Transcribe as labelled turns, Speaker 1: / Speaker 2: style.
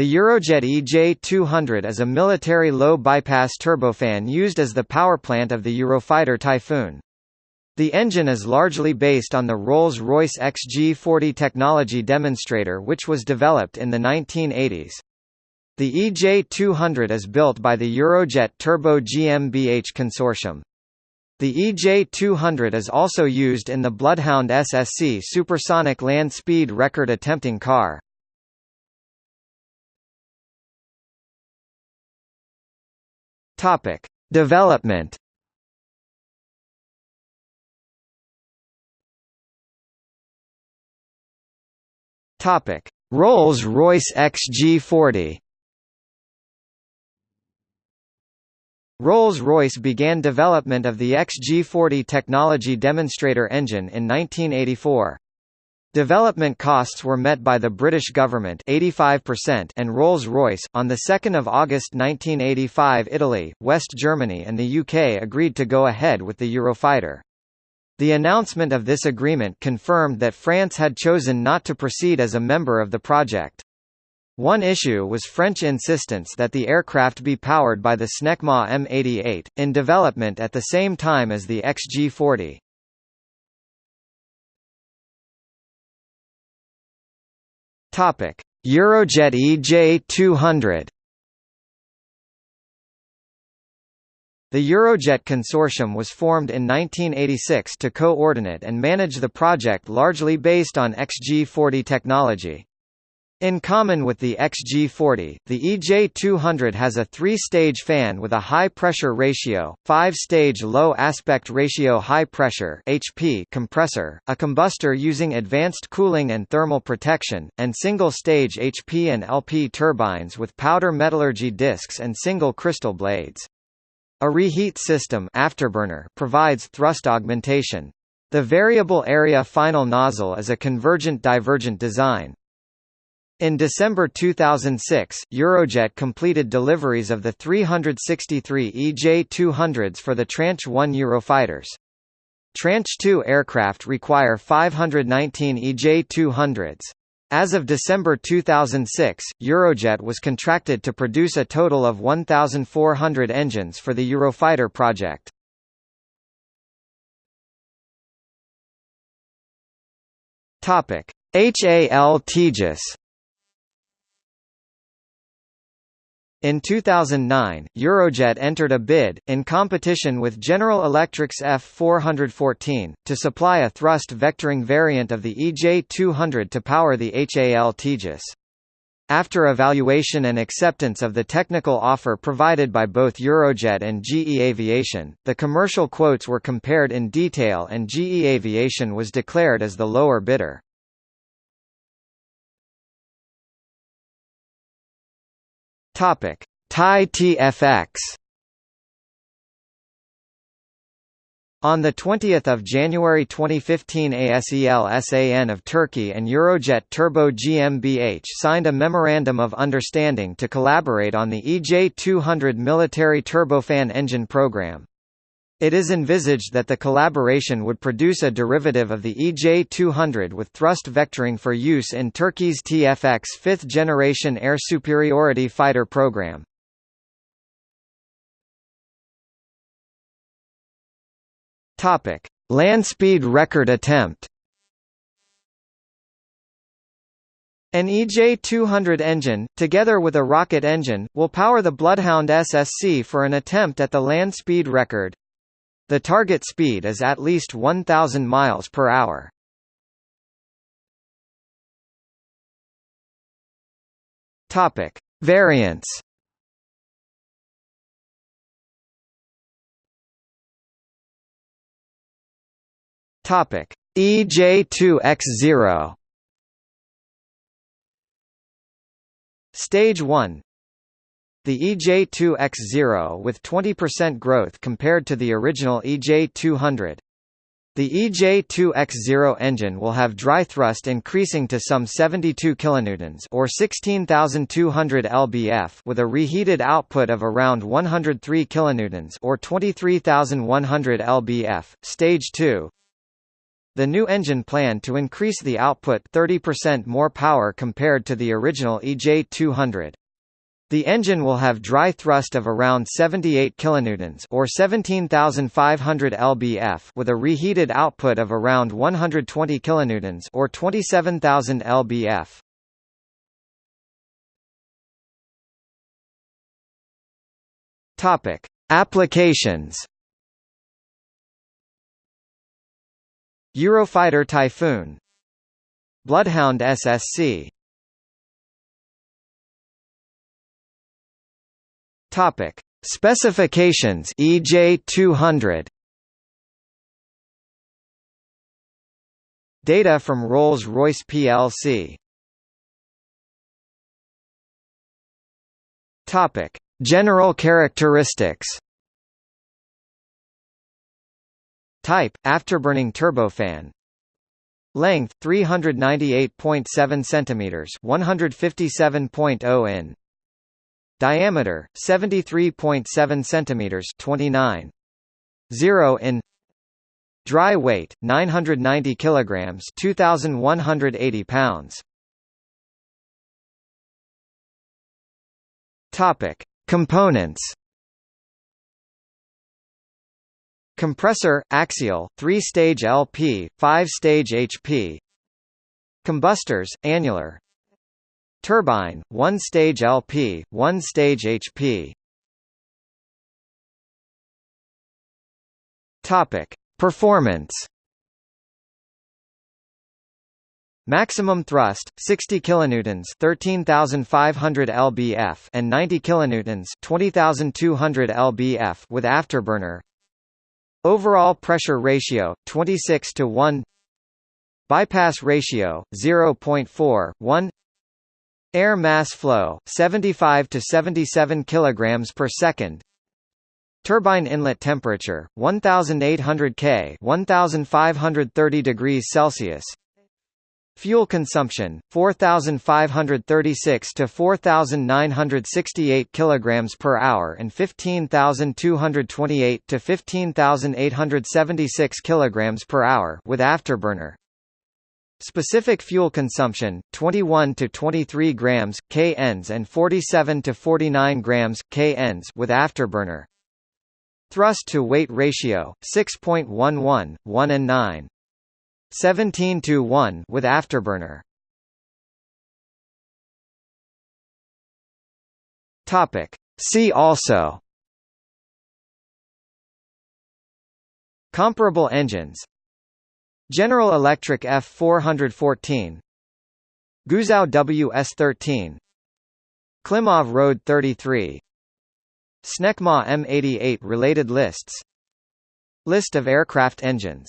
Speaker 1: The Eurojet EJ-200 is a military low-bypass turbofan used as the powerplant of the Eurofighter Typhoon. The engine is largely based on the Rolls-Royce XG40 technology demonstrator which was developed in the 1980s. The EJ200 is built by the Eurojet Turbo GmbH consortium. The EJ200 is also used in the Bloodhound SSC supersonic land speed record attempting car. Topic: Development Topic: Rolls-Royce XG40. Rolls-Royce began development of the XG40 technology demonstrator engine in 1984. Development costs were met by the British government 85% and Rolls-Royce. On 2 August 1985 Italy, West Germany and the UK agreed to go ahead with the Eurofighter. The announcement of this agreement confirmed that France had chosen not to proceed as a member of the project. One issue was French insistence that the aircraft be powered by the Snecma M88, in development at the same time as the XG-40. Eurojet EJ-200 The Eurojet consortium was formed in 1986 to coordinate and manage the project largely based on XG-40 technology. In common with the XG-40, the EJ-200 has a three-stage fan with a high-pressure ratio, five-stage low-aspect ratio high-pressure (HP) compressor, a combustor using advanced cooling and thermal protection, and single-stage HP and LP turbines with powder metallurgy discs and single crystal blades. A reheat system afterburner provides thrust augmentation. The variable area final nozzle is a convergent-divergent design. In December 2006, Eurojet completed deliveries of the 363 EJ-200s for the Tranche 1 Eurofighters. Tranche 2 aircraft require 519 EJ-200s. As of December 2006, Eurojet was contracted to produce a total of 1,400 engines for the Eurofighter project. HAL Tejas In 2009, Eurojet entered a bid, in competition with General Electric's F414, to supply a thrust vectoring variant of the EJ200 to power the HAL Tejas. After evaluation and acceptance of the technical offer provided by both Eurojet and GE Aviation, the commercial quotes were compared in detail and GE Aviation was declared as the lower bidder. Topic: TAI TFX. On 20 January 2015 ASELSAN of Turkey and Eurojet Turbo GmbH signed a Memorandum of Understanding to collaborate on the EJ200 military turbofan engine program. It is envisaged that the collaboration would produce a derivative of the EJ200 with thrust vectoring for use in Turkey's TFX fifth-generation air superiority fighter program. Land speed record attempt An EJ200 engine, together with a rocket engine, will power the Bloodhound SSC for an attempt at the land speed record. The target speed is at least 1000 miles per hour. Topic: Variants. Topic: EJ2X0 Stage 1 the EJ2X0 with 20% growth compared to the original EJ200. The EJ2X0 engine will have dry thrust increasing to some 72 kilonewtons or 16200 lbf with a reheated output of around 103 kilonewtons or 23100 lbf. Stage 2 the new engine planned to increase the output 30% more power compared to the original EJ200. The engine will have dry thrust of around 78 kilonewtons or 17,500 lbf with a reheated output of around 120 kilonewtons or 27,000 lbf. Topic: Applications. Eurofighter Typhoon Bloodhound SSC Topic: Specifications EJ200 Data from Rolls-Royce plc Topic: General characteristics. Type: afterburning turbofan. Length 398.7 centimeters 157.0 in Diameter 73.7 centimeters 29 0 in Dry weight 990 kilograms 2180 pounds. Topic Components. Compressor, axial, 3-stage LP, 5-stage HP Combustors, annular Turbine, 1-stage LP, 1-stage HP. Topic: Performance. Maximum thrust 60 kilonewtons 13500 lbf and 90 kilonewtons 20200 lbf with afterburner. Overall pressure ratio 26 to 1. Bypass ratio 0.4 1 Air mass flow 75 to 77 kilograms per second. Turbine inlet temperature 1800 K 1530 degrees Celsius. Fuel consumption 4536 to 4968 kilograms per hour and 15228 to 15876 kilograms per hour with afterburner. Specific fuel consumption 21 to 23 grams kNs and 47 to 49 grams kNs with afterburner. Thrust to weight ratio 6.11 1 and 9 17 to 1 with afterburner. Topic See also Comparable engines General Electric F414 Guizhou WS13 Klimov RD-33 Snecma M88 related lists. List of aircraft engines